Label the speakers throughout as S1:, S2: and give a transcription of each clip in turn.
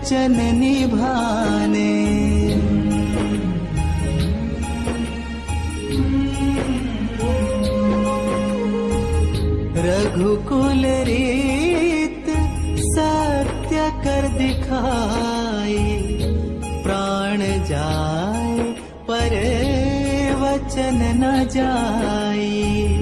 S1: वचन निभाने। रघुकुल रीत सत्य कर दिखाई प्राण जाए पर वचन न जाई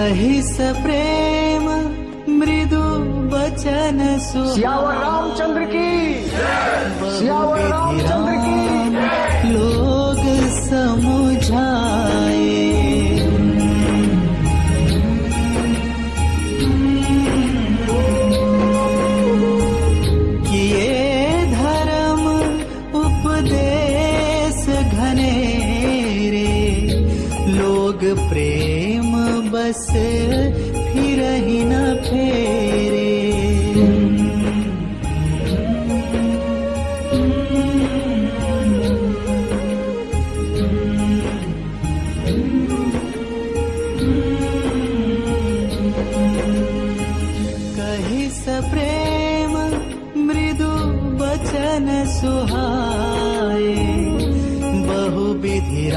S1: कही स प्रेम मृदु बचन सु
S2: सियावर रामचंद्र की सियावर रामचंद्र की
S1: लोग समुझाए। किए धर्म उपदेश घने रे। लोग प्रेम ही न फेरे। कही स प्रेम मृदु बचन सुहाए बहु विधि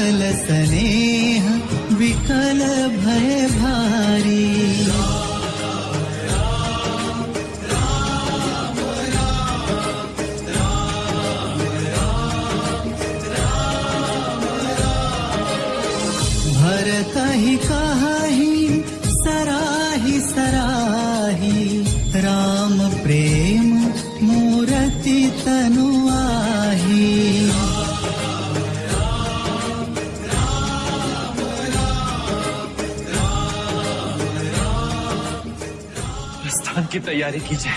S1: स्नेह विकल भय भारी। भरत ही कहा ही
S3: की तैयारी कीजिए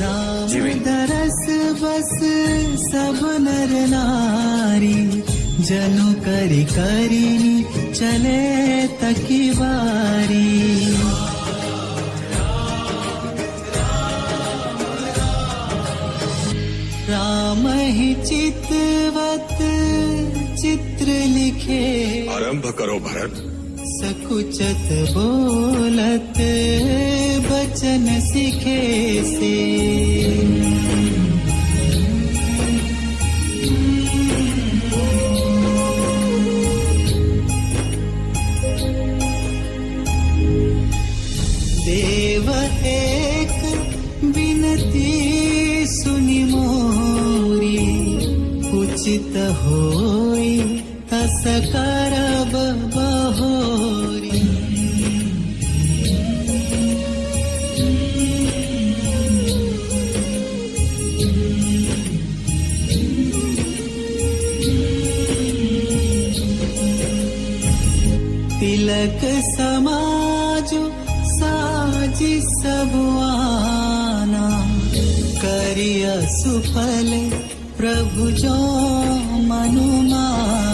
S1: राम
S3: जी
S1: दरस बस सब नर नारी, जनु करि करिनी चले तकी बारी। राम ही चितवत चित्र लिखे।
S4: आरंभ करो भरत।
S1: सकुचत बोलत बचन सीखे से। तिलक समाज साजी करिय सुफल प्रभु जो मनुमाना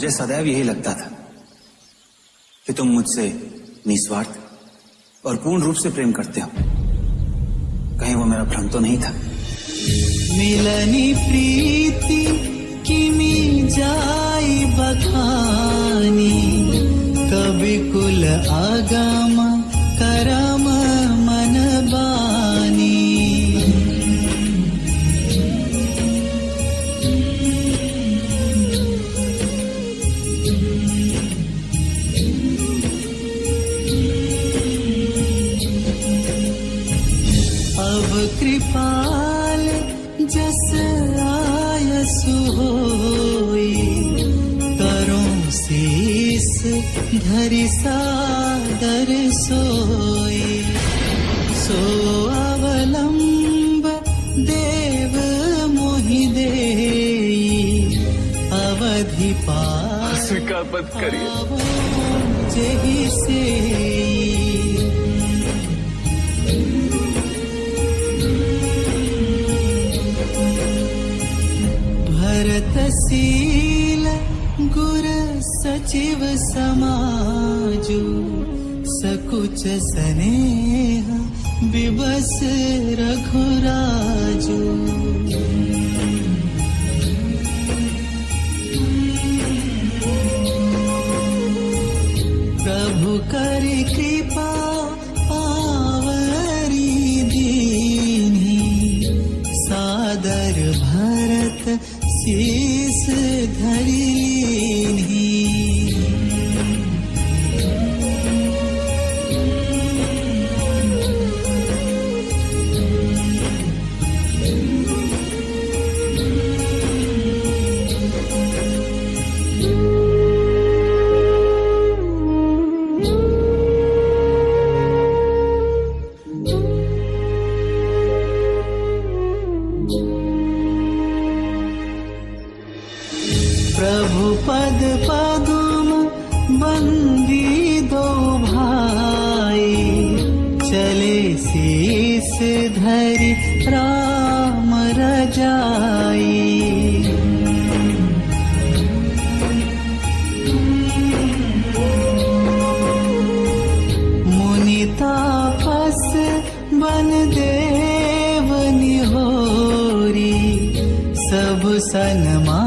S5: मुझे सदैव यही लगता था कि तुम मुझसे निस्वार्थ और पूर्ण रूप से प्रेम करते हो। कहीं वो मेरा भ्रम तो नहीं था?
S1: मिलनी प्रीति किमी जाई बखानी कवि कुल आगम करम तुम्हारी सादर सोए सो अवलंब देव मोहि दे अवधि
S3: पास मत करिए।
S1: से भरतसी सचिव समाजु स्नेह विबस रघुराजु। प्रभु कर पद पदुम बंदी दो भाई। चले शीस धरि राम रजाई। मुनि तापस बन देव निहोरी सब सनमानी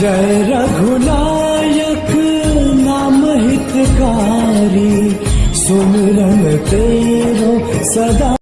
S6: जय रघुनायक नाम हितकारी सुमिरन तेरो सदा